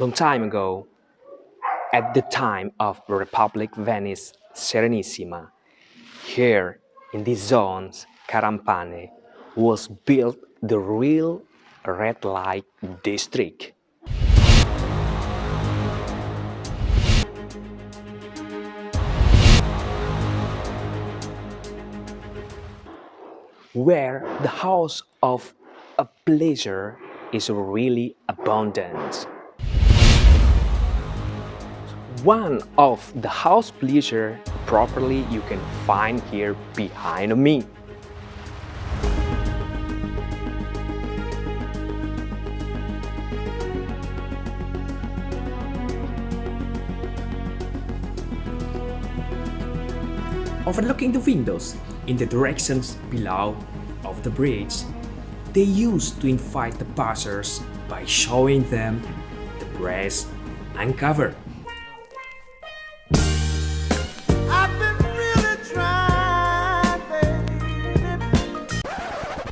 Long time ago, at the time of Republic Venice Serenissima, here in these zones, Carampane, was built the real red light district. Where the house of a pleasure is really abundant. One of the house pleasure properly you can find here behind me. Overlooking the windows in the directions below of the bridge, they used to invite the passers by showing them the breast uncovered.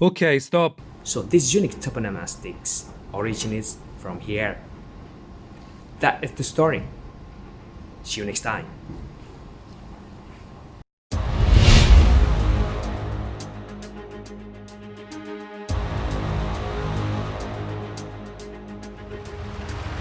Okay, stop. So this unique toponomastics originates from here. That is the story. See you next time.